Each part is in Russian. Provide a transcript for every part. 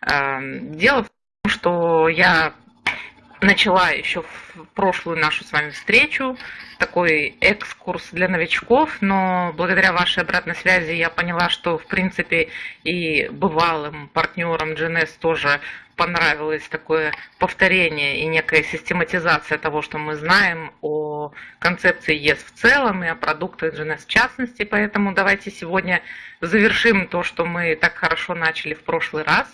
Дело в том, что я начала еще в прошлую нашу с вами встречу такой экскурс для новичков, но благодаря вашей обратной связи я поняла, что в принципе и бывалым партнерам GNS тоже понравилось такое повторение и некая систематизация того, что мы знаем о концепции ЕС в целом и о продуктах GNS в частности. Поэтому давайте сегодня завершим то, что мы так хорошо начали в прошлый раз,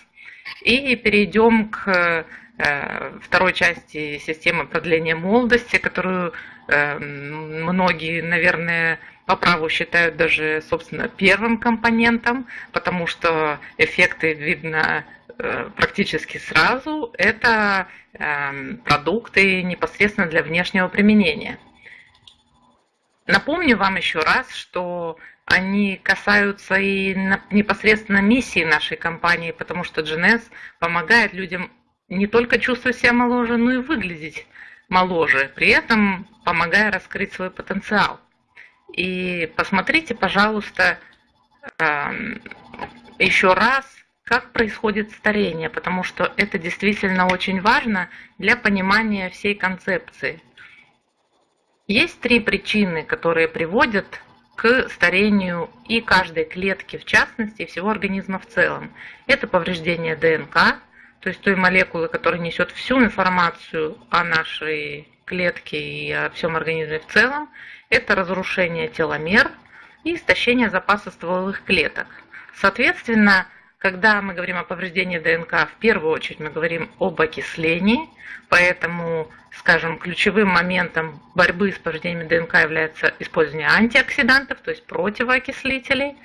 и перейдем к э, второй части системы продления молодости, которую э, многие, наверное, по праву считают даже, собственно, первым компонентом, потому что эффекты видно Э, практически сразу, это продукты непосредственно для внешнего применения. Напомню вам еще раз, что они касаются и непосредственно миссии нашей компании, потому что GNS помогает людям не только чувствовать себя моложе, но и выглядеть моложе, при этом помогая раскрыть свой потенциал. И посмотрите, пожалуйста, эм, еще раз как происходит старение, потому что это действительно очень важно для понимания всей концепции. Есть три причины, которые приводят к старению и каждой клетки в частности, и всего организма в целом. Это повреждение ДНК, то есть той молекулы, которая несет всю информацию о нашей клетке и о всем организме в целом. Это разрушение теломер и истощение запаса стволовых клеток. Соответственно, когда мы говорим о повреждении ДНК, в первую очередь мы говорим об окислении, поэтому, скажем, ключевым моментом борьбы с повреждениями ДНК является использование антиоксидантов, то есть противоокислителей.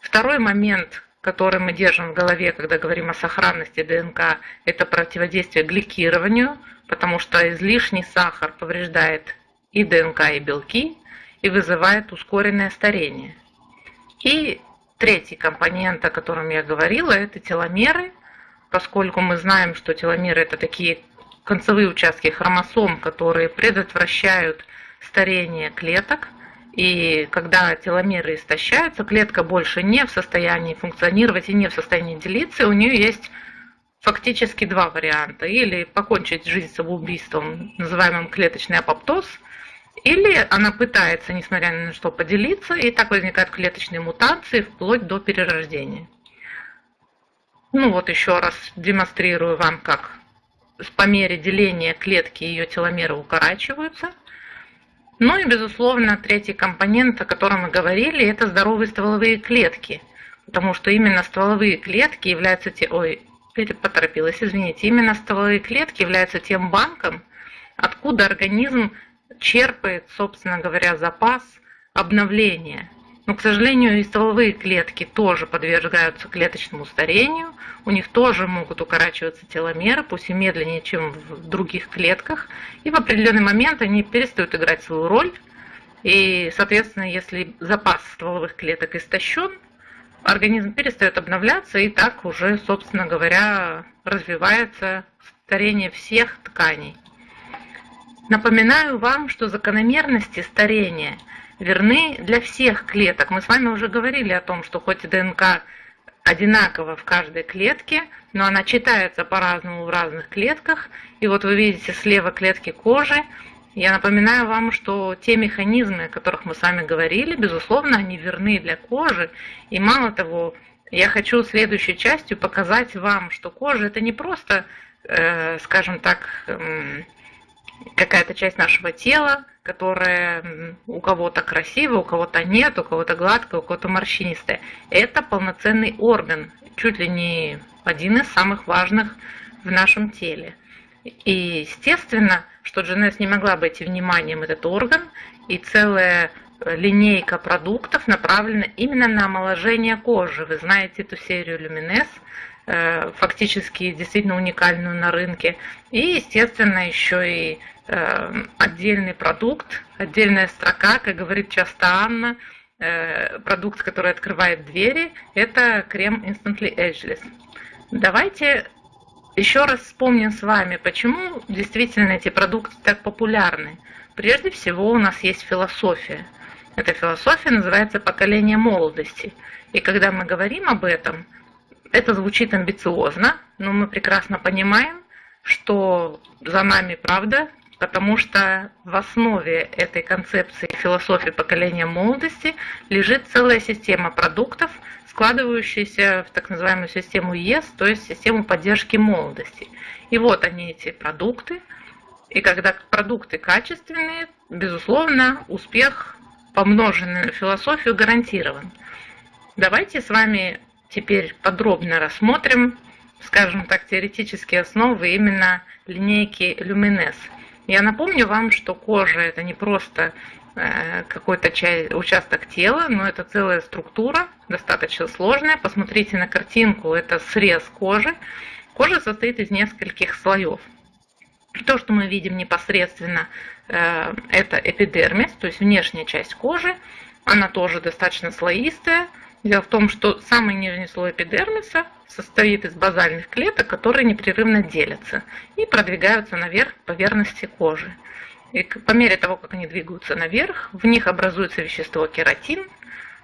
Второй момент, который мы держим в голове, когда говорим о сохранности ДНК, это противодействие гликированию, потому что излишний сахар повреждает и ДНК, и белки, и вызывает ускоренное старение. И Третий компонент, о котором я говорила, это теломеры, поскольку мы знаем, что теломеры это такие концевые участки хромосом, которые предотвращают старение клеток. И когда теломеры истощаются, клетка больше не в состоянии функционировать и не в состоянии делиться, у нее есть фактически два варианта. Или покончить жизнь самоубийством, называемым клеточный апоптоз – или она пытается, несмотря на что, поделиться, и так возникают клеточные мутации вплоть до перерождения. Ну вот еще раз демонстрирую вам, как по мере деления клетки ее теломеры укорачиваются. Ну и, безусловно, третий компонент, о котором мы говорили, это здоровые стволовые клетки. Потому что именно стволовые клетки являются те... Ой, поторопилась, извините. Именно стволовые клетки являются тем банком, откуда организм черпает, собственно говоря, запас обновления. Но, к сожалению, и стволовые клетки тоже подвергаются клеточному старению, у них тоже могут укорачиваться теломеры, пусть и медленнее, чем в других клетках, и в определенный момент они перестают играть свою роль, и, соответственно, если запас стволовых клеток истощен, организм перестает обновляться, и так уже, собственно говоря, развивается старение всех тканей. Напоминаю вам, что закономерности старения верны для всех клеток. Мы с вами уже говорили о том, что хоть ДНК одинакова в каждой клетке, но она читается по-разному в разных клетках. И вот вы видите слева клетки кожи. Я напоминаю вам, что те механизмы, о которых мы с вами говорили, безусловно, они верны для кожи. И мало того, я хочу следующей частью показать вам, что кожа это не просто, э, скажем так, какая-то часть нашего тела, которая у кого-то красивая, у кого-то нет, у кого-то гладкая, у кого-то морщинистая. Это полноценный орган, чуть ли не один из самых важных в нашем теле. И естественно, что GNS не могла обойти вниманием этот орган, и целая линейка продуктов направлена именно на омоложение кожи. Вы знаете эту серию Э, фактически действительно уникальную на рынке. И, естественно, еще и э, отдельный продукт, отдельная строка, как говорит часто Анна, э, продукт, который открывает двери, это крем Instantly Ageless. Давайте еще раз вспомним с вами, почему действительно эти продукты так популярны. Прежде всего у нас есть философия. Эта философия называется поколение молодости. И когда мы говорим об этом – это звучит амбициозно, но мы прекрасно понимаем, что за нами правда, потому что в основе этой концепции философии поколения молодости лежит целая система продуктов, складывающаяся в так называемую систему ЕС, то есть систему поддержки молодости. И вот они, эти продукты. И когда продукты качественные, безусловно, успех, помноженный на философию, гарантирован. Давайте с вами теперь подробно рассмотрим, скажем так, теоретические основы именно линейки Luminesce. Я напомню вам, что кожа это не просто э, какой-то участок тела, но это целая структура, достаточно сложная. Посмотрите на картинку, это срез кожи. Кожа состоит из нескольких слоев. То, что мы видим непосредственно, э, это эпидермис, то есть внешняя часть кожи. Она тоже достаточно слоистая. Дело в том, что самый нижний слой эпидермиса состоит из базальных клеток, которые непрерывно делятся и продвигаются наверх поверхности кожи. И по мере того, как они двигаются наверх, в них образуется вещество кератин,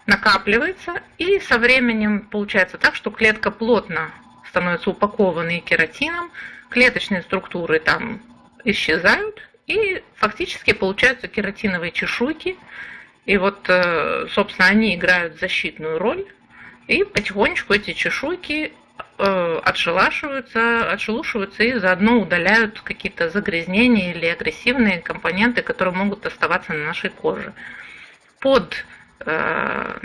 накапливается, и со временем получается так, что клетка плотно становится упакованной кератином, клеточные структуры там исчезают, и фактически получаются кератиновые чешуйки, и вот, э, собственно, они играют защитную роль, и потихонечку эти чешуйки э, отшелашиваются, отшелушиваются и заодно удаляют какие-то загрязнения или агрессивные компоненты, которые могут оставаться на нашей коже. Под э,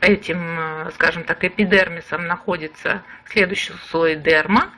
этим, скажем так, эпидермисом находится следующий слой дерма,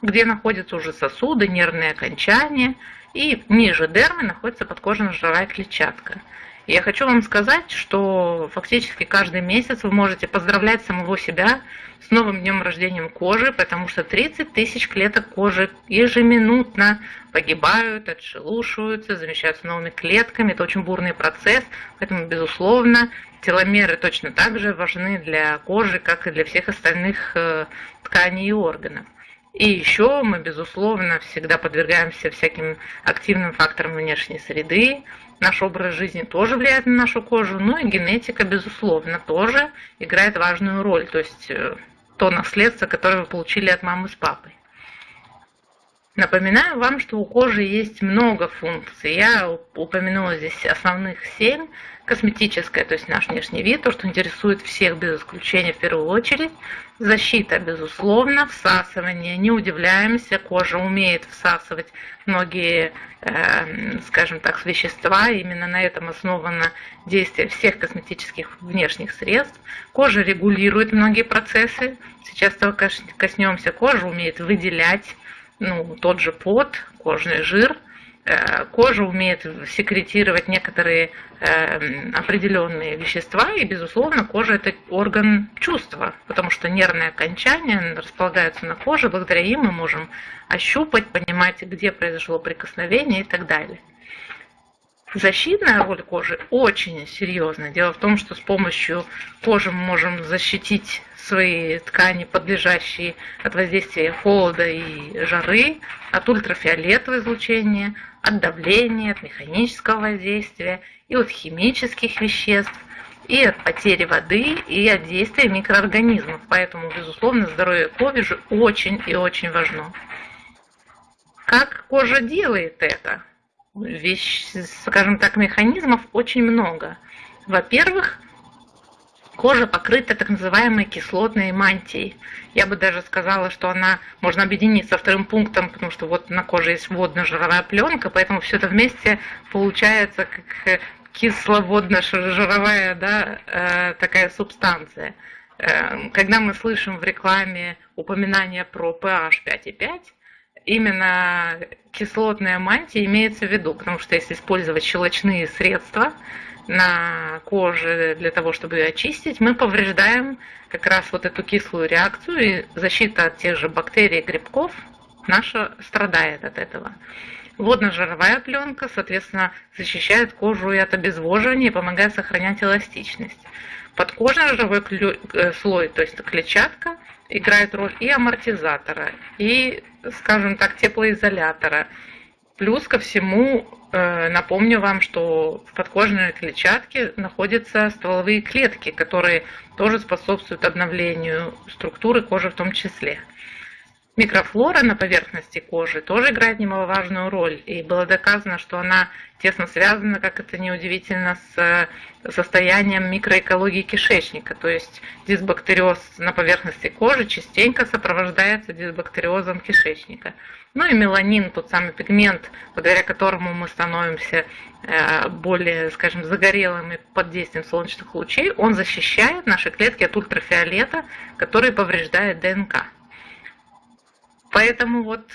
где находятся уже сосуды, нервные окончания, и ниже дермы находится подкожно-жировая клетчатка. Я хочу вам сказать, что фактически каждый месяц вы можете поздравлять самого себя с новым днем рождения кожи, потому что 30 тысяч клеток кожи ежеминутно погибают, отшелушиваются, замещаются новыми клетками. Это очень бурный процесс, поэтому, безусловно, теломеры точно так же важны для кожи, как и для всех остальных э, тканей и органов. И еще мы, безусловно, всегда подвергаемся всяким активным факторам внешней среды, Наш образ жизни тоже влияет на нашу кожу, ну и генетика, безусловно, тоже играет важную роль. То есть э, то наследство, которое вы получили от мамы с папой. Напоминаю вам, что у кожи есть много функций. Я упомянула здесь основных семь. Косметическая, то есть наш внешний вид, то, что интересует всех без исключения в первую очередь. Защита, безусловно, всасывание. Не удивляемся, кожа умеет всасывать многие, э, скажем так, вещества. Именно на этом основано действие всех косметических внешних средств. Кожа регулирует многие процессы. Сейчас только коснемся. Кожа умеет выделять ну, тот же пот, кожный жир. Э, кожа умеет секретировать некоторые э, определенные вещества, и, безусловно, кожа – это орган чувства, потому что нервные окончания располагаются на коже, благодаря им мы можем ощупать, понимать, где произошло прикосновение и так далее. Защитная роль кожи очень серьезная. Дело в том, что с помощью кожи мы можем защитить свои ткани, подлежащие от воздействия холода и жары, от ультрафиолетового излучения, от давления, от механического воздействия и от химических веществ, и от потери воды, и от действия микроорганизмов. Поэтому, безусловно, здоровье кожи очень и очень важно. Как кожа делает это? Вещь, скажем так, механизмов очень много. Во-первых, Кожа покрыта так называемой кислотной мантией. Я бы даже сказала, что она можно объединить со вторым пунктом, потому что вот на коже есть водно-жировая пленка, поэтому все это вместе получается как кисловодно-жировая да, э, такая субстанция. Э, когда мы слышим в рекламе упоминание про pH 5,5, именно кислотная мантия имеется в виду, потому что если использовать щелочные средства, на коже для того, чтобы ее очистить, мы повреждаем как раз вот эту кислую реакцию, и защита от тех же бактерий и грибков наша страдает от этого. Водно-жировая пленка, соответственно, защищает кожу и от обезвоживания и помогает сохранять эластичность. Подкожно-жировой э, слой, то есть клетчатка, играет роль и амортизатора, и, скажем так, теплоизолятора, Плюс ко всему, э, напомню вам, что в подкожной клетчатке находятся стволовые клетки, которые тоже способствуют обновлению структуры кожи в том числе. Микрофлора на поверхности кожи тоже играет немаловажную роль, и было доказано, что она тесно связана, как это неудивительно, с э, состоянием микроэкологии кишечника, то есть дисбактериоз на поверхности кожи частенько сопровождается дисбактериозом кишечника. Ну и меланин, тот самый пигмент, благодаря которому мы становимся э, более, скажем, загорелыми под действием солнечных лучей, он защищает наши клетки от ультрафиолета, который повреждает ДНК. Поэтому вот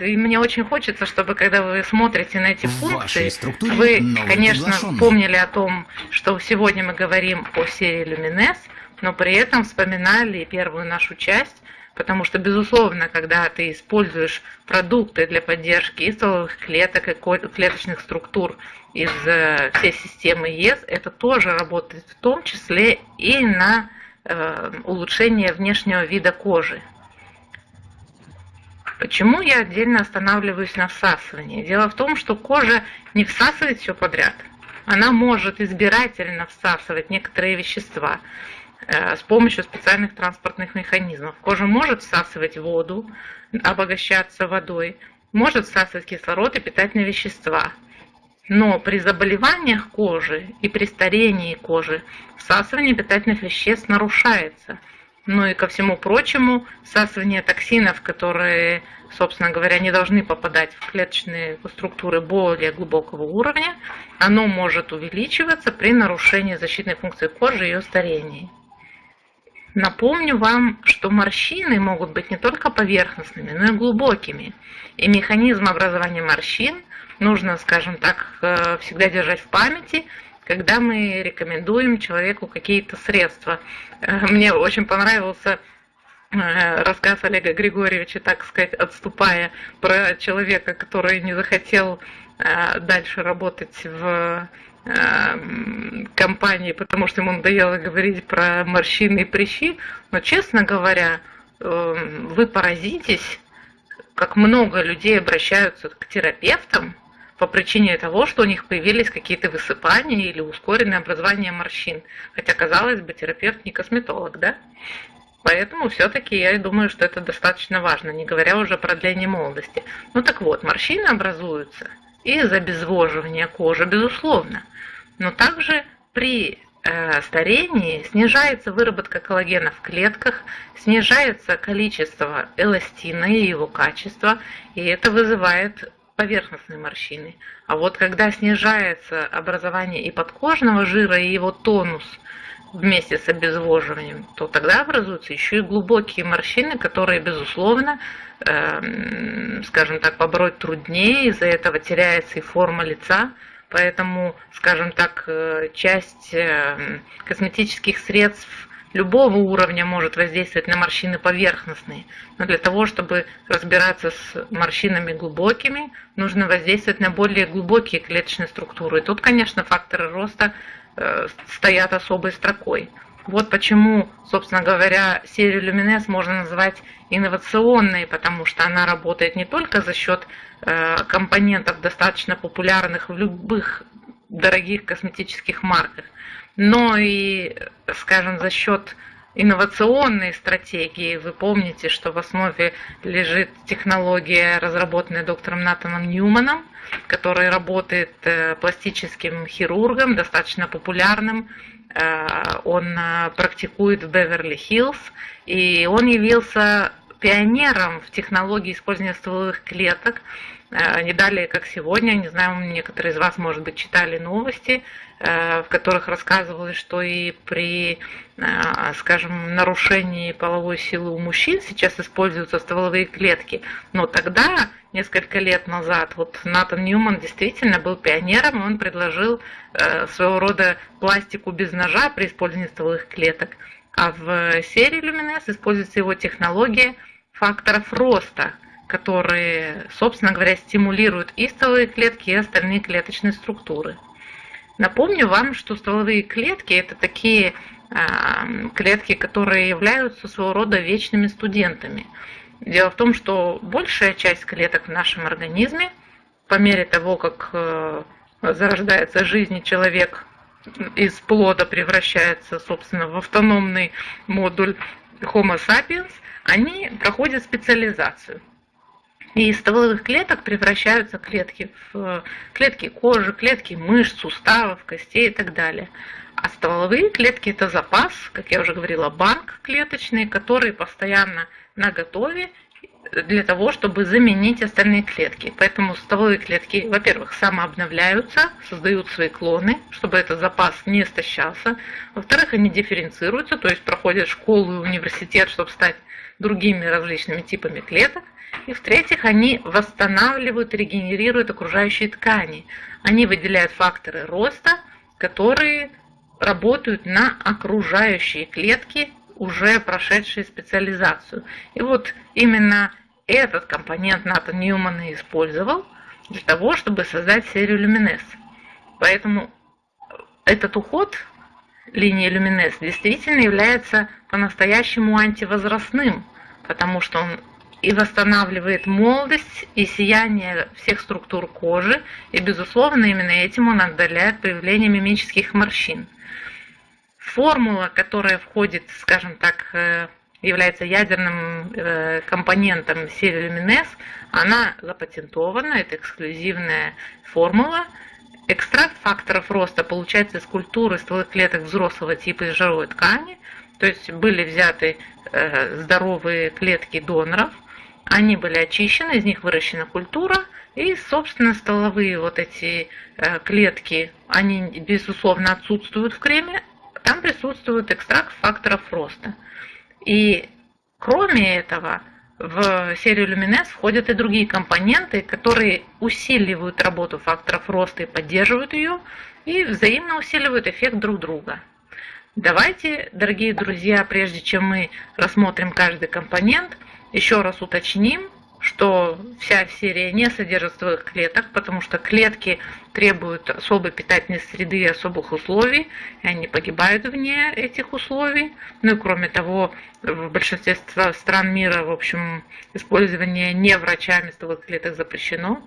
и мне очень хочется, чтобы когда вы смотрите на эти функции, вы, конечно, помнили о том, что сегодня мы говорим о серии Lumines, но при этом вспоминали первую нашу часть, потому что, безусловно, когда ты используешь продукты для поддержки и стволовых клеток, и клеточных структур из э, всей системы ЕС, это тоже работает в том числе и на э, улучшение внешнего вида кожи. Почему я отдельно останавливаюсь на всасывании? Дело в том, что кожа не всасывает все подряд. Она может избирательно всасывать некоторые вещества э, с помощью специальных транспортных механизмов. Кожа может всасывать воду, обогащаться водой, может всасывать кислород и питательные вещества. Но при заболеваниях кожи и при старении кожи всасывание питательных веществ нарушается – ну и ко всему прочему, всасывание токсинов, которые, собственно говоря, не должны попадать в клеточные структуры более глубокого уровня, оно может увеличиваться при нарушении защитной функции кожи и ее старении. Напомню вам, что морщины могут быть не только поверхностными, но и глубокими. И механизм образования морщин нужно, скажем так, э, всегда держать в памяти – когда мы рекомендуем человеку какие-то средства. Э, мне очень понравился э, рассказ Олега Григорьевича, так сказать, отступая, про человека, который не захотел э, дальше работать в компании, потому что ему надоело говорить про морщины и прыщи. Но, честно говоря, вы поразитесь, как много людей обращаются к терапевтам, по причине того, что у них появились какие-то высыпания или ускоренное образование морщин. Хотя, казалось бы, терапевт не косметолог, да? Поэтому все-таки я думаю, что это достаточно важно, не говоря уже про дление молодости. Ну так вот, морщины образуются из обезвоживания кожи, безусловно. Но также при э, старении снижается выработка коллагена в клетках, снижается количество эластина и его качество, и это вызывает поверхностные морщины. А вот когда снижается образование и подкожного жира, и его тонус вместе с обезвоживанием, то тогда образуются еще и глубокие морщины, которые, безусловно, э, скажем так, побороть труднее, из-за этого теряется и форма лица, Поэтому, скажем так, э, часть э, косметических средств любого уровня может воздействовать на морщины поверхностные. Но для того, чтобы разбираться с морщинами глубокими, нужно воздействовать на более глубокие клеточные структуры. И тут, конечно, факторы роста э, стоят особой строкой. Вот почему, собственно говоря, серию Люминес можно назвать инновационной, потому что она работает не только за счет э, компонентов, достаточно популярных в любых дорогих косметических марках, но и, скажем, за счет инновационной стратегии. Вы помните, что в основе лежит технология, разработанная доктором Натаном Ньюманом, который работает э, пластическим хирургом, достаточно популярным. Э, он э, практикует в Беверли-Хиллз, и он явился пионером в технологии использования стволовых клеток. Не далее, как сегодня, не знаю, некоторые из вас, может быть, читали новости, Э, в которых рассказывалось, что и при, э, скажем, нарушении половой силы у мужчин сейчас используются стволовые клетки. Но тогда, несколько лет назад, вот Натан Ньюман действительно был пионером, и он предложил э, своего рода пластику без ножа при использовании стволовых клеток. А в серии Люминес используется его технология факторов роста, которые, собственно говоря, стимулируют и стволовые клетки, и остальные клеточные структуры. Напомню вам, что стволовые клетки – это такие а, клетки, которые являются своего рода вечными студентами. Дело в том, что большая часть клеток в нашем организме по мере того, как э, зарождается жизнь, человек из плода превращается, собственно, в автономный модуль Homo sapiens, они проходят специализацию. И из стволовых клеток превращаются клетки в клетки кожи, клетки мышц, суставов, костей и так далее. А стволовые клетки – это запас, как я уже говорила, банк клеточный, который постоянно на готове для того, чтобы заменить остальные клетки. Поэтому стволовые клетки, во-первых, самообновляются, создают свои клоны, чтобы этот запас не истощался. Во-вторых, они дифференцируются, то есть проходят школу и университет, чтобы стать другими различными типами клеток. И в-третьих, они восстанавливают, регенерируют окружающие ткани. Они выделяют факторы роста, которые работают на окружающие клетки, уже прошедшие специализацию. И вот именно этот компонент НАТО Ньюмана использовал для того, чтобы создать серию люминес. Поэтому этот уход линии люминес действительно является по-настоящему антивозрастным, потому что он и восстанавливает молодость и сияние всех структур кожи, и, безусловно, именно этим он отдаляет появление мимических морщин. Формула, которая входит, скажем так, э, является ядерным э, компонентом серии Люминес, она запатентована, это эксклюзивная формула. Экстракт факторов роста получается из культуры стволовых клеток взрослого типа из жировой ткани, то есть были взяты э, здоровые клетки доноров, они были очищены, из них выращена культура, и, собственно, столовые вот эти клетки, они, безусловно, отсутствуют в креме, там присутствует экстракт факторов роста. И кроме этого, в серию люминес входят и другие компоненты, которые усиливают работу факторов роста и поддерживают ее, и взаимно усиливают эффект друг друга. Давайте, дорогие друзья, прежде чем мы рассмотрим каждый компонент, еще раз уточним, что вся серия не содержит стволовых клеток, потому что клетки требуют особой питательной среды и особых условий, и они погибают вне этих условий. Ну и кроме того, в большинстве стран мира, в общем, использование не врачами стволовых клеток запрещено,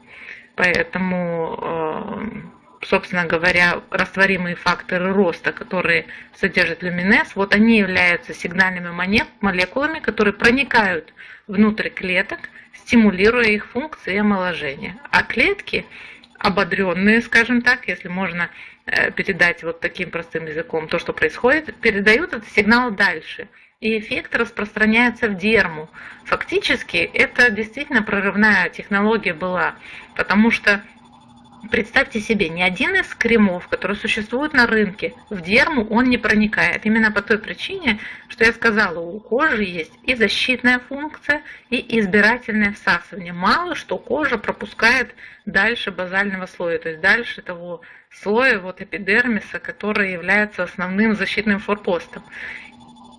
поэтому э, собственно говоря, растворимые факторы роста, которые содержат люминез, вот они являются сигнальными молекулами, которые проникают внутрь клеток, стимулируя их функции и омоложение. А клетки, ободренные, скажем так, если можно э, передать вот таким простым языком то, что происходит, передают этот сигнал дальше. И эффект распространяется в дерму. Фактически это действительно прорывная технология была, потому что Представьте себе, ни один из кремов, которые существуют на рынке, в дерму он не проникает. Именно по той причине, что я сказала, у кожи есть и защитная функция, и избирательное всасывание. Мало что кожа пропускает дальше базального слоя, то есть дальше того слоя вот эпидермиса, который является основным защитным форпостом.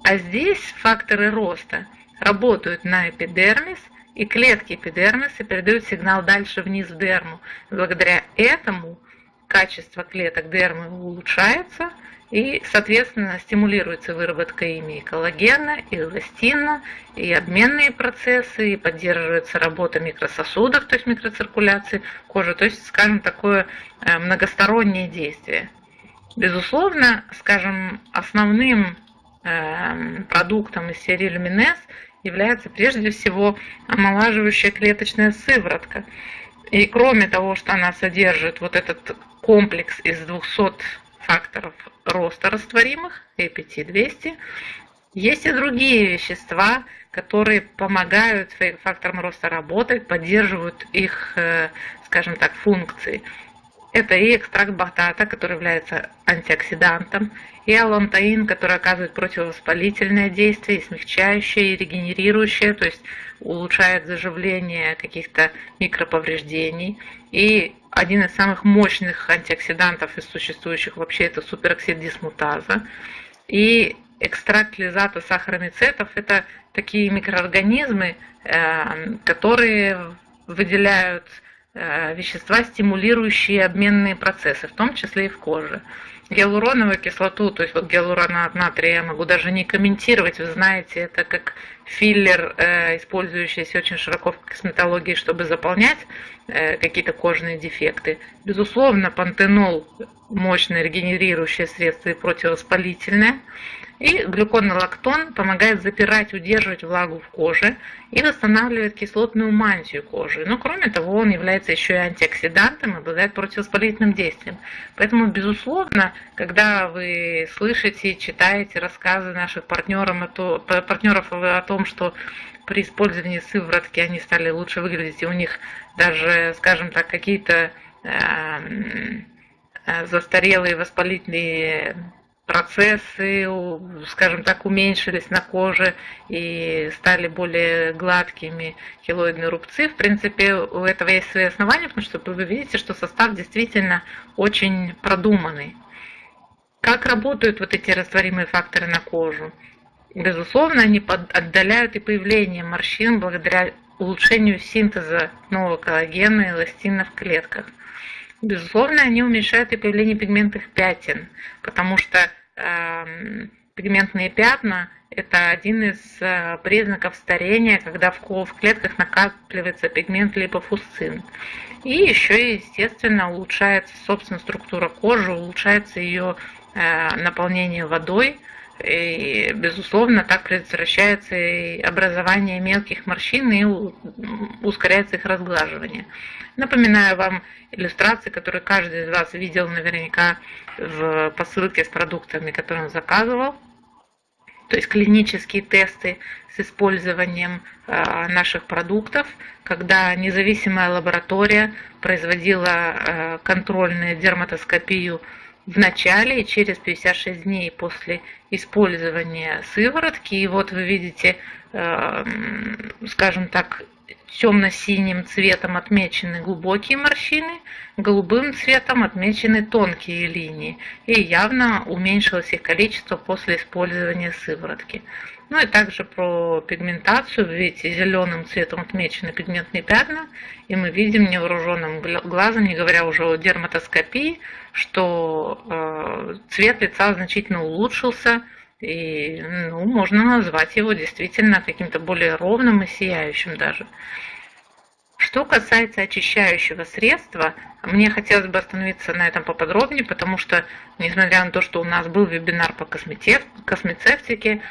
А здесь факторы роста работают на эпидермис – и клетки эпидермиса передают сигнал дальше вниз в дерму. Благодаря этому качество клеток дермы улучшается и, соответственно, стимулируется выработка ими и коллагена, и эластина, и обменные процессы, и поддерживается работа микрососудов, то есть микроциркуляции кожи, то есть, скажем, такое э, многостороннее действие. Безусловно, скажем, основным э, продуктом из серии Люминес является прежде всего омолаживающая клеточная сыворотка. И кроме того, что она содержит вот этот комплекс из 200 факторов роста растворимых, EPT-200, есть и другие вещества, которые помогают факторам роста работать, поддерживают их, э, скажем так, функции. Это и экстракт батата, который является антиоксидантом, и алантаин, который оказывает противовоспалительное действие, и смягчающее, и регенерирующее, то есть улучшает заживление каких-то микроповреждений. И один из самых мощных антиоксидантов из существующих вообще это супероксид дисмутаза. И экстракт лизата сахаромицетов – это такие микроорганизмы, э, которые выделяют Э, вещества, стимулирующие обменные процессы, в том числе и в коже. Гиалуроновую кислоту, то есть вот гиалуронат натрия я могу даже не комментировать, вы знаете, это как филлер, э, использующийся очень широко в косметологии, чтобы заполнять э, какие-то кожные дефекты. Безусловно, пантенол мощное регенерирующее средство и противовоспалительное. И глюконолактон помогает запирать, удерживать влагу в коже и восстанавливает кислотную мантию кожи. Но кроме того, он является еще и антиоксидантом обладает противовоспалительным действием. Поэтому, безусловно, когда вы слышите, читаете рассказы наших партнеров, партнеров о том, что при использовании сыворотки они стали лучше выглядеть, и у них даже, скажем так, какие-то э, застарелые воспалительные процессы, скажем так, уменьшились на коже и стали более гладкими хилоидные рубцы. В принципе, у этого есть свои основания, потому что вы видите, что состав действительно очень продуманный. Как работают вот эти растворимые факторы на кожу? Безусловно, они отдаляют и появление морщин благодаря улучшению синтеза нового коллагена и эластина в клетках. Безусловно, они уменьшают и появление пигментных пятен, потому что э, пигментные пятна – это один из э, признаков старения, когда в, в клетках накапливается пигмент липофусцин. И еще, естественно, улучшается, собственно, структура кожи, улучшается ее э, наполнение водой, и, безусловно, так предотвращается и образование мелких морщин и ускоряется их разглаживание. Напоминаю вам иллюстрации, которые каждый из вас видел наверняка в посылке с продуктами, которые он заказывал. То есть клинические тесты с использованием э, наших продуктов, когда независимая лаборатория производила э, контрольную дерматоскопию в начале и через 56 дней после использования сыворотки. И вот вы видите, э, скажем так, темно-синим цветом отмечены глубокие морщины, голубым цветом отмечены тонкие линии. И явно уменьшилось их количество после использования сыворотки. Ну и также про пигментацию. Вы видите, зеленым цветом отмечены пигментные пятна. И мы видим невооруженным глазом, не говоря уже о дерматоскопии, что э, цвет лица значительно улучшился. И ну, можно назвать его действительно каким-то более ровным и сияющим даже. Что касается очищающего средства, мне хотелось бы остановиться на этом поподробнее, потому что, несмотря на то, что у нас был вебинар по космецевтике,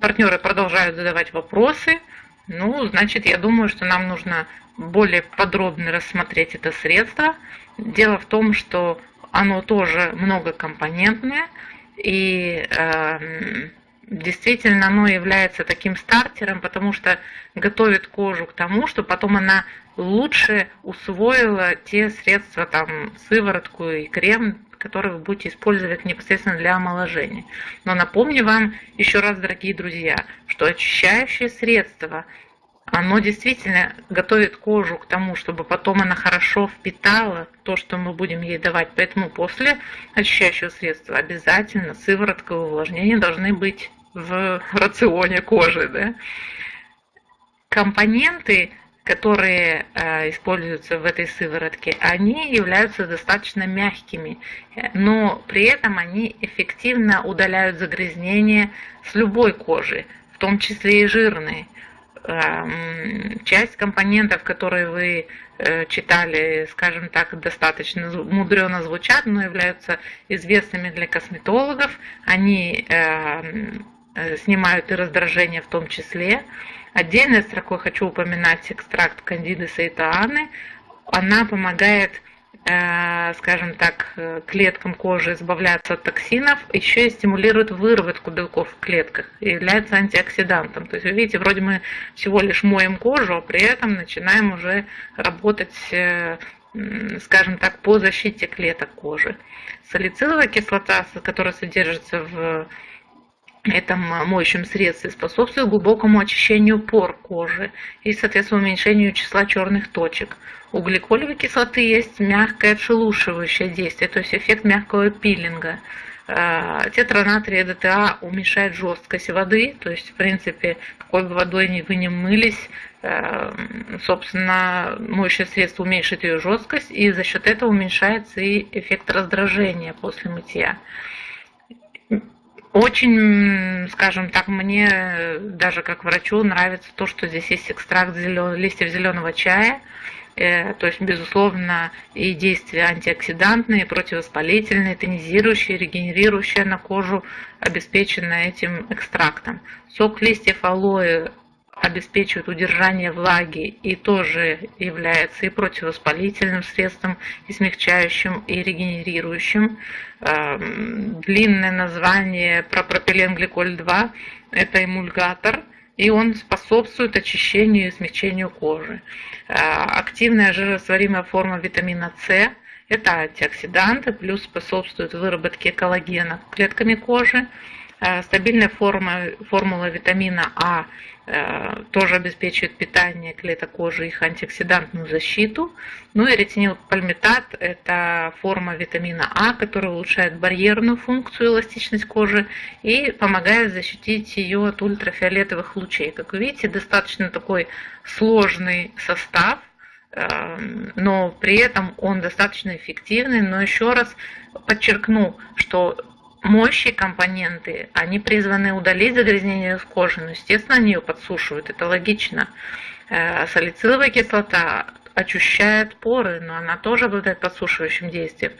партнеры продолжают задавать вопросы, ну, значит, я думаю, что нам нужно более подробно рассмотреть это средство. Дело в том, что оно тоже многокомпонентное, и э, действительно оно является таким стартером, потому что готовит кожу к тому, что потом она лучше усвоила те средства, там, сыворотку и крем, которые вы будете использовать непосредственно для омоложения. Но напомню вам еще раз, дорогие друзья, что очищающее средство оно действительно готовит кожу к тому, чтобы потом она хорошо впитала то, что мы будем ей давать. Поэтому после очищающего средства обязательно сыворотка и увлажнение должны быть в рационе кожи. Да? Компоненты, которые э, используются в этой сыворотке, они являются достаточно мягкими, но при этом они эффективно удаляют загрязнения с любой кожи, в том числе и жирные. Эм, часть компонентов, которые вы э, читали, скажем так, достаточно мудрено звучат, но являются известными для косметологов. Они эм, э, снимают и раздражение в том числе. Отдельной строкой хочу упоминать экстракт кандиды саитааны. Она помогает Э, скажем так, э, клеткам кожи избавляться от токсинов, еще и стимулирует выработку белков в клетках и является антиоксидантом. То есть вы видите, вроде мы всего лишь моем кожу, а при этом начинаем уже работать, э, скажем так, по защите клеток кожи. Салициловая кислота, которая содержится в этом моющем средстве способствует глубокому очищению пор кожи и, соответственно, уменьшению числа черных точек. У гликолевой кислоты есть мягкое отшелушивающее действие, то есть эффект мягкого пилинга. Э, тетранатрий ДТА уменьшает жесткость воды, то есть, в принципе, какой бы водой вы не мылись, э, собственно, моющее средство уменьшит ее жесткость, и за счет этого уменьшается и эффект раздражения после мытья. Очень, скажем так, мне даже как врачу нравится то, что здесь есть экстракт зелен... листьев зеленого чая. Э, то есть, безусловно, и действия антиоксидантные, противовоспалительные, тонизирующие, регенерирующие на кожу обеспечены этим экстрактом. Сок листьев алоэ обеспечивает удержание влаги и тоже является и противовоспалительным средством, и смягчающим, и регенерирующим. Эм, длинное название про пропиленгликоль-2 – это эмульгатор, и он способствует очищению и смягчению кожи. Э, активная жирорастворимая форма витамина С – это антиоксиданты, плюс способствует выработке коллагена клетками кожи. Э, стабильная форма, формула витамина А Э, тоже обеспечивает питание клеток кожи, их антиоксидантную защиту. Ну и ретинилпальмитат – это форма витамина А, которая улучшает барьерную функцию, эластичность кожи и помогает защитить ее от ультрафиолетовых лучей. Как вы видите, достаточно такой сложный состав, э, но при этом он достаточно эффективный. Но еще раз подчеркну, что моющие компоненты, они призваны удалить загрязнение кожи, но, естественно, они ее подсушивают, это логично. Э, салициловая кислота очищает поры, но она тоже обладает подсушивающим действием.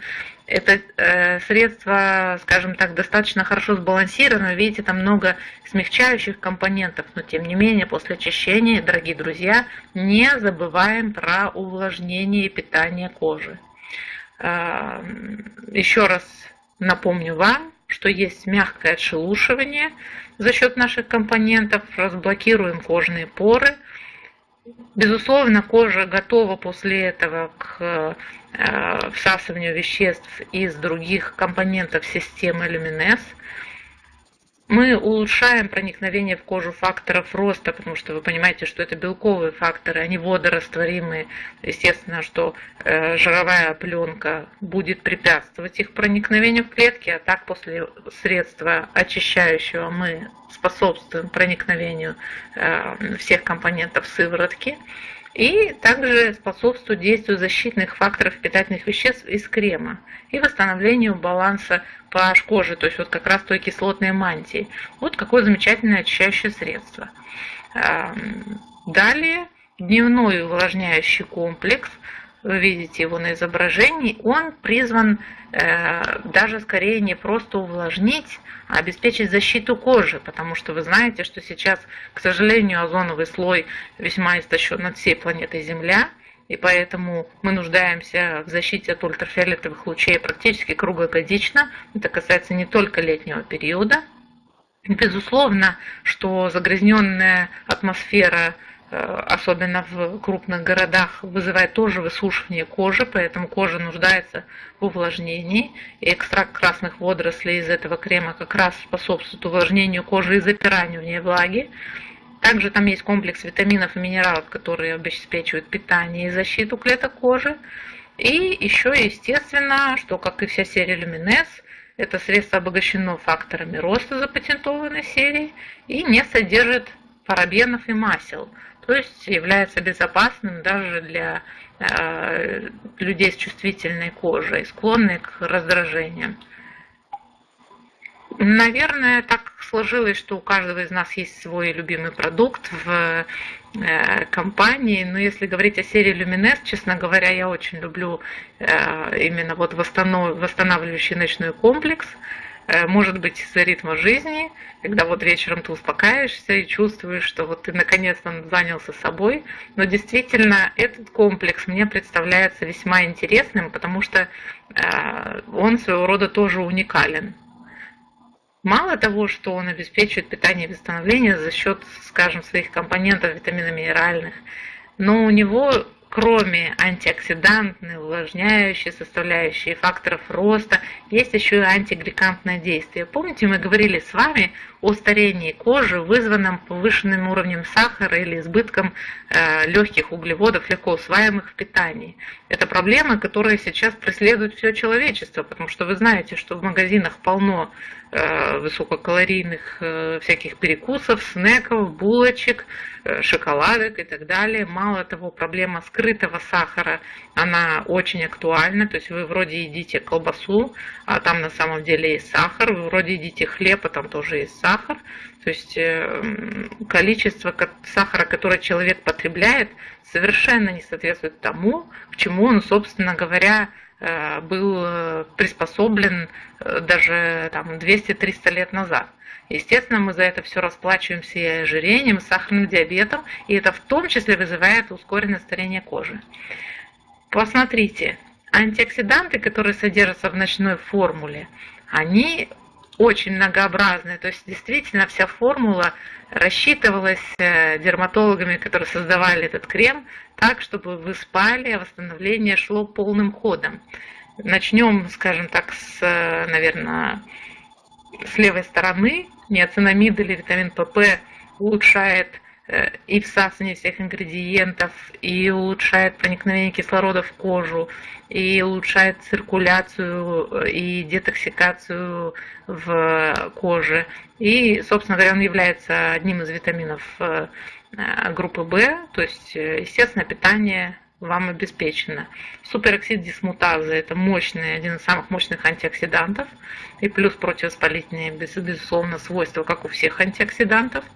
Это э, средство, скажем так, достаточно хорошо сбалансировано. Видите, там много смягчающих компонентов, но тем не менее, после очищения, дорогие друзья, не забываем про увлажнение и питание кожи. Э, еще раз напомню вам, что есть мягкое отшелушивание за счет наших компонентов, разблокируем кожные поры. Безусловно, кожа готова после этого к э, всасыванию веществ из других компонентов системы Luminesce мы улучшаем проникновение в кожу факторов роста, потому что вы понимаете, что это белковые факторы, они водорастворимые. Естественно, что э, жировая пленка будет препятствовать их проникновению в клетки, а так после средства очищающего мы способствуем проникновению э, всех компонентов сыворотки и также способствует действию защитных факторов питательных веществ из крема и восстановлению баланса pH кожи, то есть вот как раз той кислотной мантии. Вот какое замечательное очищающее средство. Далее дневной увлажняющий комплекс – вы видите его на изображении, он призван э, даже скорее не просто увлажнить, а обеспечить защиту кожи, потому что вы знаете, что сейчас, к сожалению, озоновый слой весьма истощен над всей планетой Земля, и поэтому мы нуждаемся в защите от ультрафиолетовых лучей практически круглогодично. Это касается не только летнего периода. Безусловно, что загрязненная атмосфера особенно в крупных городах, вызывает тоже высушивание кожи, поэтому кожа нуждается в увлажнении. И экстракт красных водорослей из этого крема как раз способствует увлажнению кожи и запиранию в ней влаги. Также там есть комплекс витаминов и минералов, которые обеспечивают питание и защиту клеток кожи. И еще, естественно, что, как и вся серия Люминес, это средство обогащено факторами роста запатентованной серии и не содержит парабенов и масел то есть является безопасным даже для э, людей с чувствительной кожей, склонных к раздражениям. Наверное, так сложилось, что у каждого из нас есть свой любимый продукт в э, компании. Но если говорить о серии Luminous, честно говоря, я очень люблю э, именно вот восстанавливающий ночной комплекс. Э, может быть из-за ритма жизни, когда вот вечером ты успокаиваешься и чувствуешь, что вот ты наконец-то занялся собой. Но действительно этот комплекс мне представляется весьма интересным, потому что э, он своего рода тоже уникален. Мало того, что он обеспечивает питание и восстановление за счет, скажем, своих компонентов витаминно-минеральных, но у него кроме антиоксидантной, увлажняющей составляющей факторов роста, есть еще и антигликантное действие. Помните, мы говорили с вами о старении кожи, вызванном повышенным уровнем сахара или избытком э, легких углеводов, легко усваиваемых в питании. Это проблема, которая сейчас преследует все человечество, потому что вы знаете, что в магазинах полно Э, высококалорийных э, всяких перекусов, снеков, булочек, шоколадок и так далее. Мало того, проблема скрытого сахара, она очень актуальна. То есть вы вроде едите колбасу, а там на самом деле есть сахар. Вы вроде едите хлеб, а там тоже есть сахар. То есть количество сахара, которое человек потребляет, совершенно не соответствует тому, к чему он, собственно говоря, Э, был э, приспособлен э, даже там 200-300 лет назад. Естественно, мы за это все расплачиваемся и ожирением, и сахарным диабетом, и это в том числе вызывает ускоренное старение кожи. Посмотрите, антиоксиданты, которые содержатся в ночной формуле, они очень многообразные. То есть действительно вся формула рассчитывалась э, дерматологами, которые создавали этот крем, так, чтобы вы спали, а восстановление шло полным ходом. Начнем, скажем так, с, э, наверное, с левой стороны. Неоцинамид или витамин ПП улучшает и всасывание всех ингредиентов, и улучшает проникновение кислорода в кожу, и улучшает циркуляцию э, и детоксикацию в коже. И, собственно говоря, он является одним из витаминов э, группы В, то есть, естественно, питание вам обеспечено. Супероксид дисмутазы – это мощный, один из самых мощных антиоксидантов, и плюс противовоспалительные, безусловно, свойства, как у всех антиоксидантов –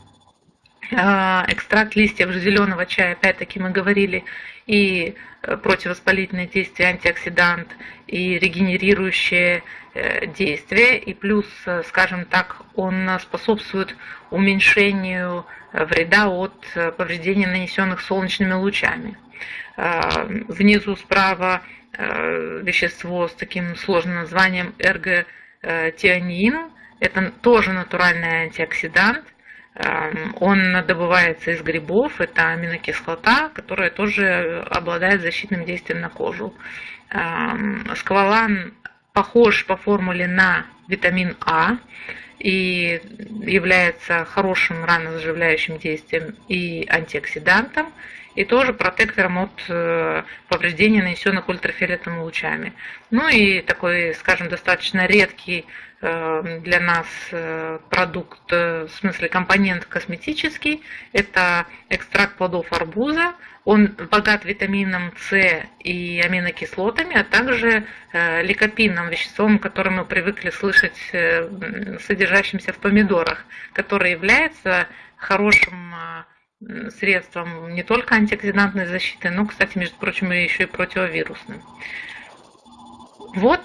экстракт листьев зеленого чая, опять-таки мы говорили, и э, противовоспалительное действие, антиоксидант, и регенерирующее э, действие, и плюс, э, скажем так, он способствует уменьшению вреда от повреждений, нанесенных солнечными лучами. А, внизу справа вещество с таким сложным названием эрготианин. Это тоже натуральный антиоксидант – он добывается из грибов, это аминокислота, которая тоже обладает защитным действием на кожу. Эм, сквалан похож по формуле на витамин А и является хорошим ранозаживляющим действием и антиоксидантом, и тоже протектором от э, повреждений, нанесенных ультрафиолетовыми лучами. Ну и такой, скажем, достаточно редкий Э, для нас э, продукт, в смысле компонент косметический, это экстракт плодов арбуза. Он богат витамином С и аминокислотами, а также ликопинным веществом, которое мы привыкли слышать, содержащимся в помидорах, которое является хорошим средством не только антиоксидантной защиты, но, кстати, между прочим, еще и противовирусным. Вот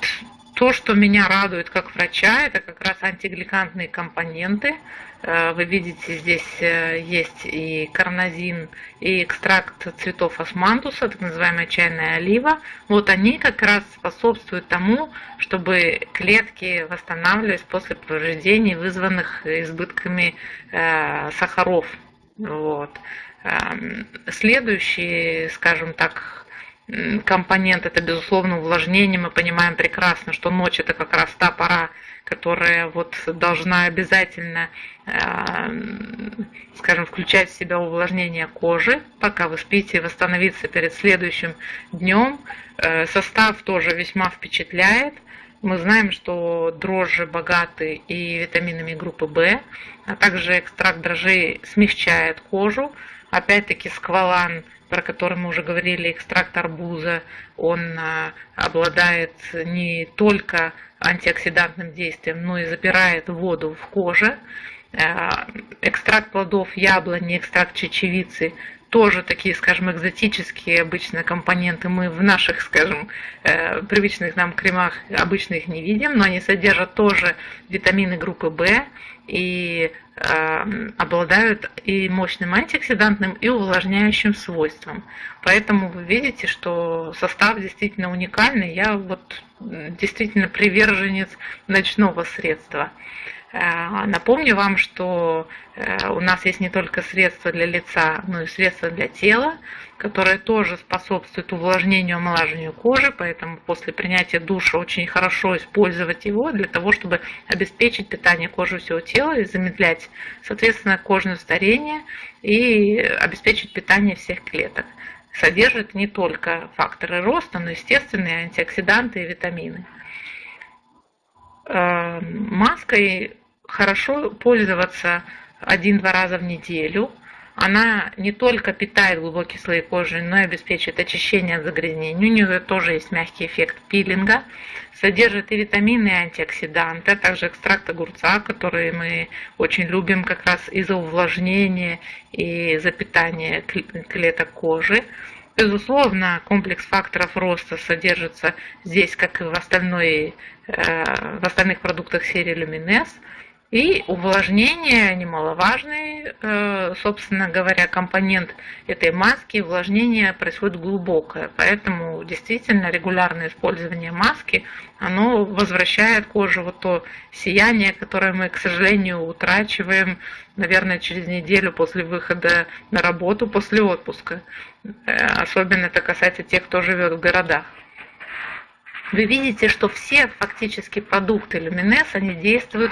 то, что меня радует как врача, это как раз антигликантные компоненты. Э, вы видите, здесь э, есть и карнозин, и экстракт цветов османтуса, так называемая чайная олива. Вот они как раз способствуют тому, чтобы клетки восстанавливались после повреждений, вызванных избытками э, сахаров. Вот. Следующий, скажем так, компонент это безусловно увлажнение. Мы понимаем прекрасно, что ночь это как раз та пора, которая вот должна обязательно, скажем, включать в себя увлажнение кожи, пока вы спите, восстановиться перед следующим днем. Э, состав тоже весьма впечатляет. Мы знаем, что дрожжи богаты и витаминами группы В, а также экстракт дрожжей смягчает кожу. Опять-таки сквалан – про который мы уже говорили, экстракт арбуза, он а, обладает не только антиоксидантным действием, но и запирает воду в коже. А, экстракт плодов яблони, экстракт чечевицы тоже такие, скажем, экзотические обычно компоненты мы в наших, скажем, э, привычных нам кремах обычно их не видим, но они содержат тоже витамины группы В и э, обладают и мощным антиоксидантным, и увлажняющим свойством. Поэтому вы видите, что состав действительно уникальный. Я вот действительно приверженец ночного средства. Э, напомню вам, что э, у нас есть не только средства для лица, но и средства для тела, которые тоже способствуют увлажнению, омолаживанию кожи, поэтому после принятия душа очень хорошо использовать его для того, чтобы обеспечить питание кожи всего тела и замедлять, соответственно, кожное старение и обеспечить питание всех клеток. Содержит не только факторы роста, но и естественные антиоксиданты и витамины. Э, маской хорошо пользоваться один-два раза в неделю. Она не только питает глубокие слои кожи, но и обеспечивает очищение от загрязнений. У нее тоже есть мягкий эффект пилинга. Содержит и витамины, и антиоксиданты, а также экстракт огурца, который мы очень любим как раз из-за увлажнения и за питание клеток кожи. Безусловно, комплекс факторов роста содержится здесь, как и в, остальной, э, в остальных продуктах серии Luminess. И увлажнение немаловажный, э, собственно говоря, компонент этой маски. Увлажнение происходит глубокое, поэтому действительно регулярное использование маски, оно возвращает коже вот то сияние, которое мы, к сожалению, утрачиваем, наверное, через неделю после выхода на работу, после отпуска. Э, особенно это касается тех, кто живет в городах вы видите, что все фактически продукты Люминес, они действуют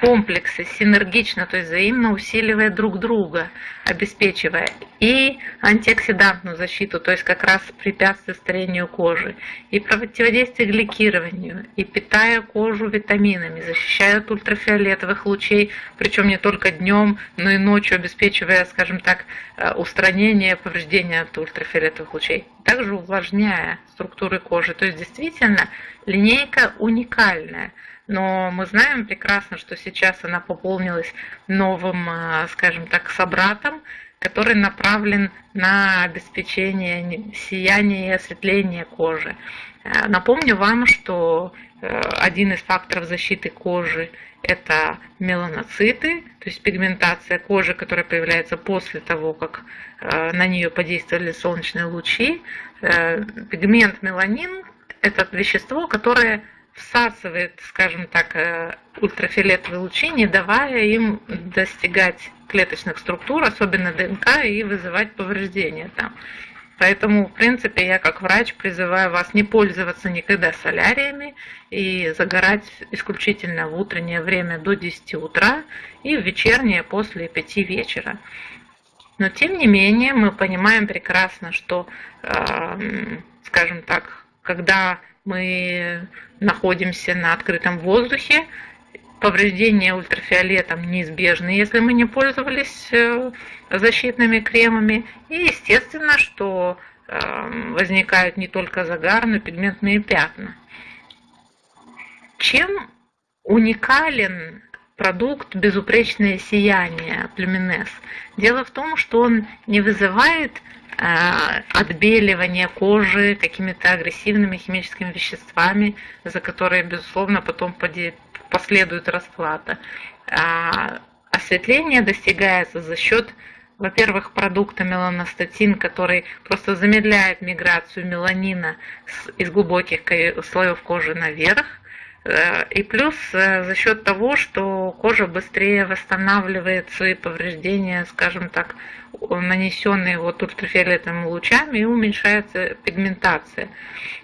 комплексы, синергично, то есть взаимно усиливая друг друга, обеспечивая и антиоксидантную защиту, то есть как раз препятствие старению кожи, и противодействие гликированию, и питая кожу витаминами, защищая от ультрафиолетовых лучей, причем не только днем, но и ночью, обеспечивая, скажем так, э, устранение повреждения от ультрафиолетовых лучей. Также увлажняя структуры кожи. То есть действительно линейка уникальная. Но мы знаем прекрасно, что сейчас она пополнилась новым, э, скажем так, собратом, который направлен на обеспечение сияния и осветления кожи. Э, напомню вам, что э, один из факторов защиты кожи – это меланоциты, то есть пигментация кожи, которая появляется после того, как на нее подействовали солнечные лучи. Пигмент меланин – это вещество, которое всасывает, скажем так, э, ультрафиолетовые лучи, не давая им достигать клеточных структур, особенно ДНК, и вызывать повреждения там. Поэтому, в принципе, я как врач призываю вас не пользоваться никогда соляриями и загорать исключительно в утреннее время до 10 утра и в вечернее после 5 вечера. Но, тем не менее, мы понимаем прекрасно, что, э, скажем так, когда мы находимся на открытом воздухе, повреждения ультрафиолетом неизбежны, если мы не пользовались э, защитными кремами. И естественно, что э, возникают не только загар, но и пигментные пятна. Чем уникален продукт «Безупречное сияние» Люминес? Дело в том, что он не вызывает Э, отбеливание кожи какими-то агрессивными химическими веществами, за которые, безусловно, потом последует расплата. А осветление достигается за счет, во-первых, продукта меланостатин, который просто замедляет миграцию меланина из глубоких слоев кожи наверх, и плюс э, за счет того, что кожа быстрее восстанавливает свои повреждения, скажем так, нанесенные вот ультрафиолетовыми лучами, и уменьшается пигментация.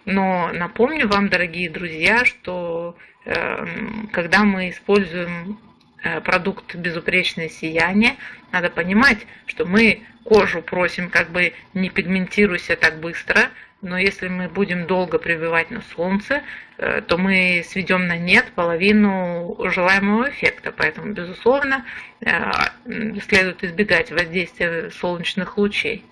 Но напомню вам, дорогие друзья, что эм, когда мы используем э, продукт безупречное сияние, надо понимать, что мы кожу просим как бы не пигментируйся так быстро, но если мы будем долго пребывать на солнце, э, то мы сведем на нет половину желаемого эффекта. Поэтому, безусловно, э, следует избегать воздействия солнечных лучей.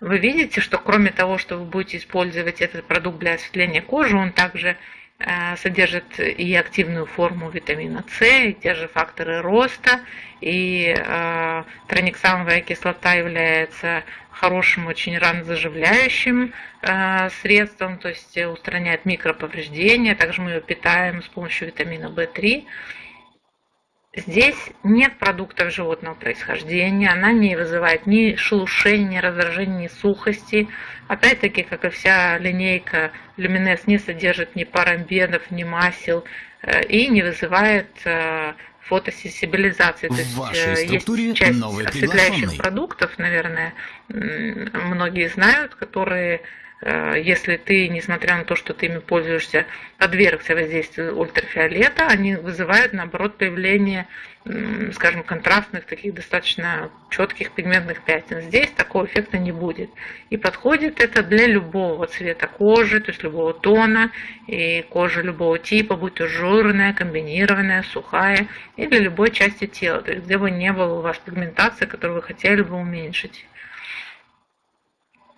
Вы видите, что кроме того, что вы будете использовать этот продукт для осветления кожи, он также содержит и активную форму витамина С, и те же факторы роста, и э, трониксамовая кислота является хорошим, очень ранозаживляющим э, средством, то есть устраняет микроповреждения, также мы ее питаем с помощью витамина В3. Здесь нет продуктов животного происхождения, она не вызывает ни шелушения, ни раздражения, ни сухости. Опять-таки, как и вся линейка Люминес не содержит ни парабенов, ни масел э, и не вызывает э, фотосенсибилизации. То есть, вашей э, структуре есть часть новый осветляющих продуктов, наверное, многие знают, которые если ты, несмотря на то, что ты ими пользуешься, подвергся воздействию ультрафиолета, они вызывают, наоборот, появление, скажем, контрастных, таких достаточно четких пигментных пятен. Здесь такого эффекта не будет. И подходит это для любого цвета кожи, то есть любого тона, и кожи любого типа, будь то жирная, комбинированная, сухая, и для любой части тела, то есть где бы не было у вас пигментации, которую вы хотели бы уменьшить.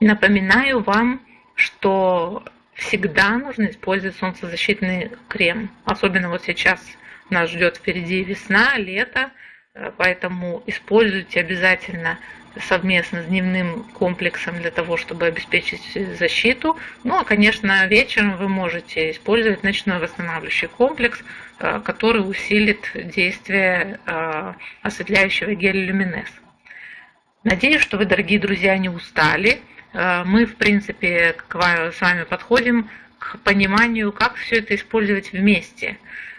Напоминаю вам, что всегда нужно использовать солнцезащитный крем. Особенно вот сейчас нас ждет впереди весна, лето, э, поэтому используйте обязательно совместно с дневным комплексом для того, чтобы обеспечить защиту. Ну, а, конечно, вечером вы можете использовать ночной восстанавливающий комплекс, э, который усилит действие э, осветляющего геля люминес. Надеюсь, что вы, дорогие друзья, не устали. Э, мы, в принципе, с вами подходим к пониманию, как все это использовать вместе.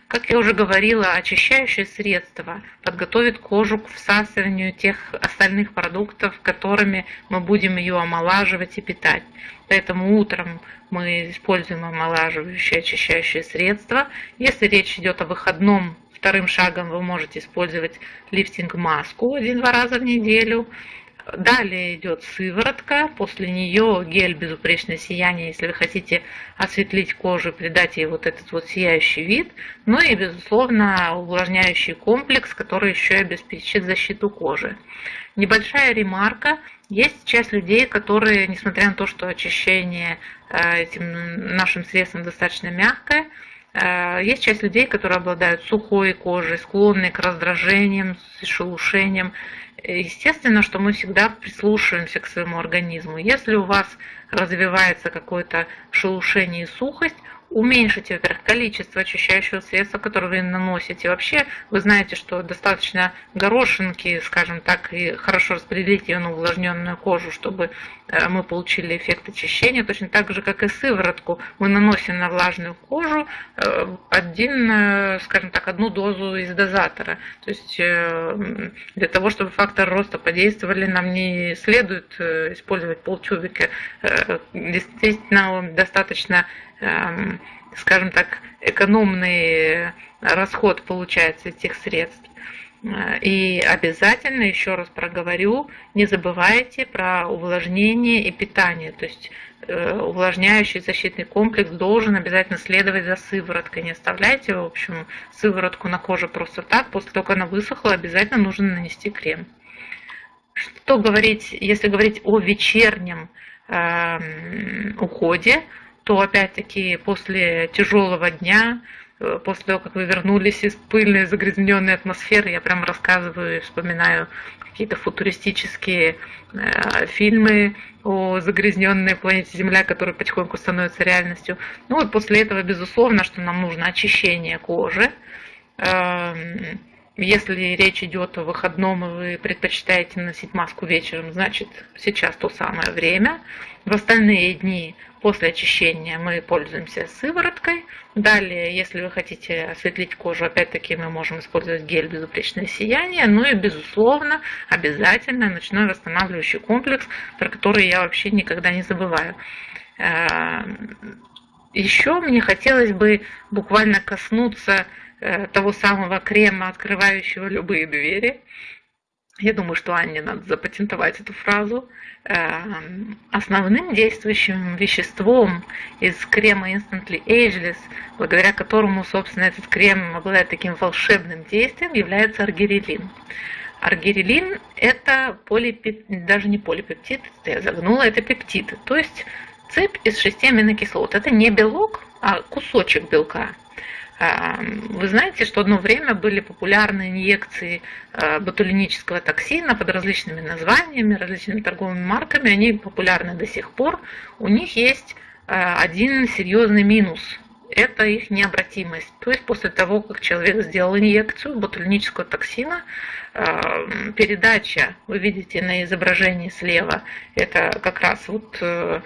Как я уже говорила, очищающее средство подготовит кожу к всасыванию тех остальных продуктов, которыми мы будем ее омолаживать и питать. Поэтому утром мы используем омолаживающее очищающее средство. Если речь идет о выходном, вторым шагом вы можете использовать лифтинг-маску один-два раза в неделю. Далее идет сыворотка, после нее гель безупречное сияние, если вы хотите осветлить кожу, придать ей вот этот вот сияющий вид. Ну и, безусловно, увлажняющий комплекс, который еще и обеспечит защиту кожи. Небольшая ремарка. Есть часть людей, которые, несмотря на то, что очищение э, этим нашим средством достаточно мягкое, э, есть часть людей, которые обладают сухой кожей, склонны к раздражениям, шелушениям. Естественно, что мы всегда прислушиваемся к своему организму. Если у вас развивается какое-то шелушение и сухость, уменьшите, во-первых, количество очищающего средства, которое вы наносите. Вообще, вы знаете, что достаточно горошинки, скажем так, и хорошо распределить ее на увлажненную кожу, чтобы э, мы получили эффект очищения. Точно так же, как и сыворотку, мы наносим на влажную кожу э, один, э, скажем так, одну дозу из дозатора. То есть для того, чтобы фактор роста подействовали, нам не следует использовать полтюбика. Действительно, достаточно скажем так, экономный расход получается этих средств. И обязательно, еще раз проговорю, не забывайте про увлажнение и питание. То есть э, увлажняющий защитный комплекс должен обязательно следовать за сывороткой. Не оставляйте, в общем, сыворотку на коже просто так. После того, как она высохла, обязательно нужно нанести крем. Что говорить, если говорить о вечернем э, уходе, то опять-таки после тяжелого дня, э, после того, как вы вернулись из пыльной, загрязненной атмосферы, я прям рассказываю и вспоминаю какие-то футуристические э, фильмы о загрязненной планете Земля, которые потихоньку становятся реальностью. Ну вот после этого, безусловно, что нам нужно очищение кожи. Э, если речь идет о выходном, и вы предпочитаете носить маску вечером, значит сейчас то самое время. В остальные дни после очищения мы пользуемся сывороткой. Далее, если вы хотите осветлить кожу, опять-таки мы можем использовать гель безупречное сияние. Ну и, безусловно, обязательно ночной восстанавливающий комплекс, про который я вообще никогда не забываю. Эм, Еще мне хотелось бы буквально коснуться Э, того самого крема, открывающего любые двери. Я думаю, что Анне надо запатентовать эту фразу. Э, основным действующим веществом из крема Instantly Ageless, благодаря которому, собственно, этот крем обладает таким волшебным действием, является аргирелин. Аргирелин – это полипептид, даже не полипептид, я загнула, это пептид. То есть цепь из шести аминокислот. Это не белок, а кусочек белка. Вы знаете, что одно время были популярны инъекции а, ботулинического токсина под различными названиями, различными торговыми марками. Они популярны до сих пор. У них есть а, один серьезный минус. Это их необратимость. То есть после того, как человек сделал инъекцию ботулинического токсина, передача, вы видите на изображении слева, это как раз вот, э,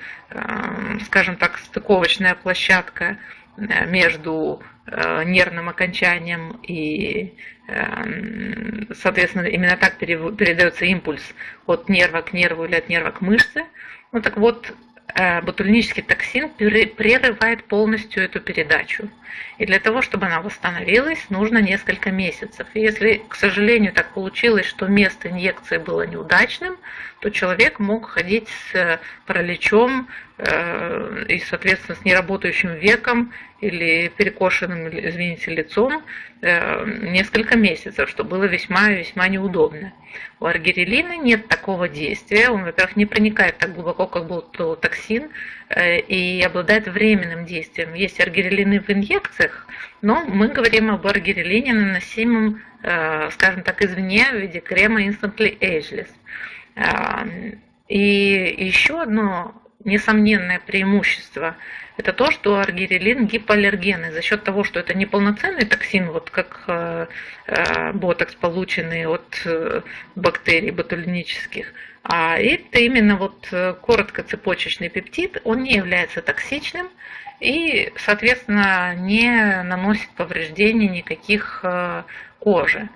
скажем так, стыковочная площадка между нервным окончанием и, эм, соответственно, именно так передается импульс от нерва к нерву или от нерва к мышце. Ну так вот, Э, ботулинический токсин прерывает полностью эту передачу. И для того, чтобы она восстановилась, нужно несколько месяцев. И если, к сожалению, так получилось, что место инъекции было неудачным, то человек мог ходить с параличом э, и, соответственно, с неработающим веком или перекошенным, извините, лицом э, несколько месяцев, что было весьма-весьма неудобно. У аргирелина нет такого действия. Он, во-первых, не проникает так глубоко, как был токсин, э, и обладает временным действием. Есть аргирелины в инъекциях, но мы говорим об аргирелине, наносимом, скажем так, извне в виде крема Instantly Ageless. И еще одно несомненное преимущество – это то, что аргирелин гипоаллергенный за счет того, что это не полноценный токсин, вот как э, э, ботокс, полученный от э, бактерий ботулинических, а это именно вот короткоцепочечный пептид, он не является токсичным и, соответственно, не наносит повреждений никаких кожи.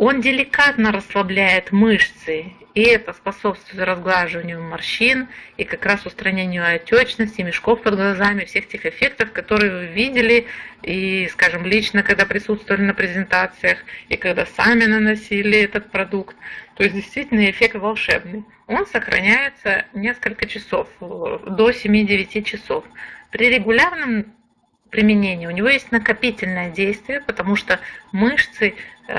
Он деликатно расслабляет мышцы, и это способствует разглаживанию морщин и как раз устранению отечности, мешков под глазами, всех тех эффектов, которые вы видели и, скажем, лично, когда присутствовали на презентациях, и когда сами наносили этот продукт. То есть действительно эффект волшебный. Он сохраняется несколько часов, до 7-9 часов. При регулярном применении. У него есть накопительное действие, потому что мышцы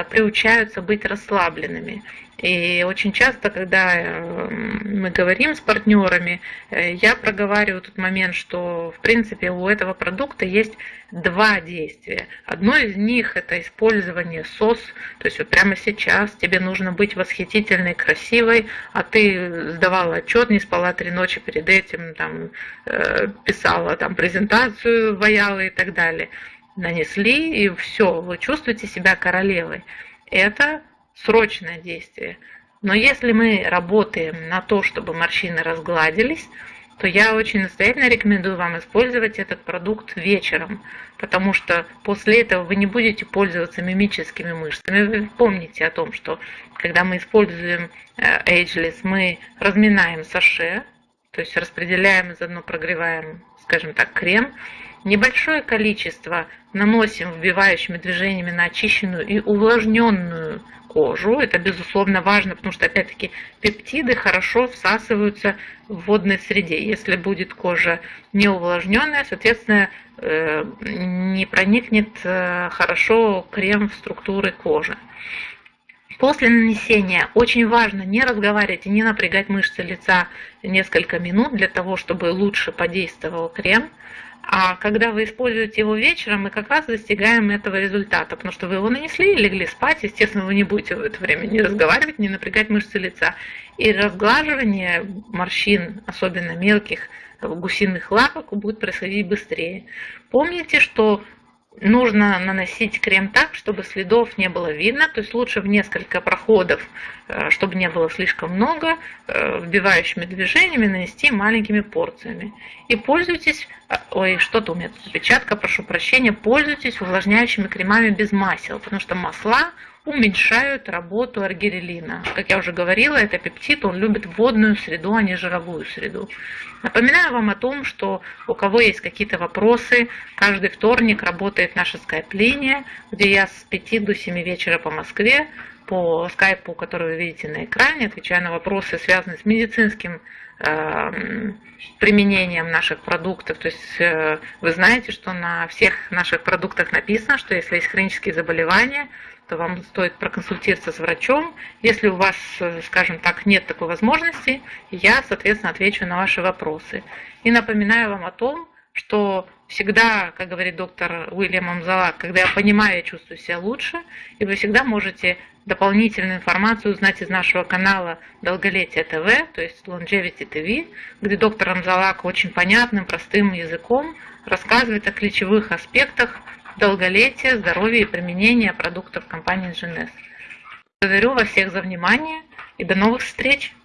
приучаются быть расслабленными. И очень часто, когда э, мы говорим с партнерами, э, я проговариваю тот момент, что в принципе у этого продукта есть два действия. Одно из них это использование СОС, то есть вот прямо сейчас тебе нужно быть восхитительной, красивой, а ты сдавала отчет, не спала три ночи перед этим, там, э, писала там, презентацию, ваяла и так далее. Нанесли, и все, вы чувствуете себя королевой. Это срочное действие. Но если мы работаем на то, чтобы морщины разгладились, то я очень настоятельно рекомендую вам использовать этот продукт вечером, потому что после этого вы не будете пользоваться мимическими мышцами. Вы помните о том, что когда мы используем э, Ageless, мы разминаем саше, то есть распределяем и заодно прогреваем, скажем так, крем, небольшое количество наносим вбивающими движениями на очищенную и увлажненную кожу. Это, безусловно, важно, потому что, опять-таки, пептиды хорошо всасываются в водной среде. Если будет кожа не увлажненная, соответственно, э, не проникнет э, хорошо крем в структуры кожи. После нанесения очень важно не разговаривать и не напрягать мышцы лица несколько минут для того, чтобы лучше подействовал крем. А когда вы используете его вечером, мы как раз достигаем этого результата, потому что вы его нанесли и легли спать, естественно, вы не будете в это время не разговаривать, не напрягать мышцы лица. И разглаживание морщин, особенно мелких гусиных лапок, будет происходить быстрее. Помните, что нужно наносить крем так, чтобы следов не было видно, то есть лучше в несколько проходов, э, чтобы не было слишком много, э, вбивающими движениями нанести маленькими порциями. И пользуйтесь, э, ой, что-то у меня тут опечатка, прошу прощения, пользуйтесь увлажняющими кремами без масел, потому что масла уменьшают работу аргирелина. Как я уже говорила, это пептид, он любит водную среду, а не жировую среду. Напоминаю вам о том, что у кого есть какие-то вопросы, каждый вторник работает наша скайп-линия, где я с 5 до 7 вечера по Москве по скайпу, который вы видите на экране, отвечаю на вопросы, связанные с медицинским э, применением наших продуктов. То есть э, вы знаете, что на всех наших продуктах написано, что если есть хронические заболевания, то вам стоит проконсультироваться с врачом. Если у вас, скажем так, нет такой возможности, я, соответственно, отвечу на ваши вопросы. И напоминаю вам о том, что всегда, как говорит доктор Уильям Амзалак, когда я понимаю, я чувствую себя лучше, и вы всегда можете дополнительную информацию узнать из нашего канала Долголетие ТВ, то есть Longevity TV, где доктор Амзалак очень понятным, простым языком рассказывает о ключевых аспектах долголетия, здоровья и применения продуктов компании GNS. Благодарю вас всех за внимание и до новых встреч!